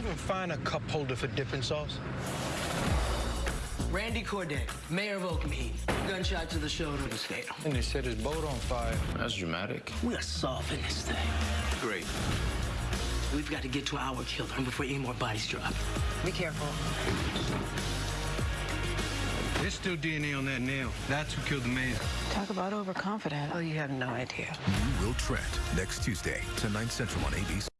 even find a cup holder for dipping sauce? Randy Corday, mayor of Oakmead. Gunshot to the shoulder was fatal. And they set his boat on fire. That's dramatic. We are solving this thing. Great. We've got to get to our killer before any more bodies drop. Be careful. There's still DNA on that nail. That's who killed the mayor. Talk about overconfident. Oh, you have no idea. You Will Trent next Tuesday, 10, 9 central on ABC.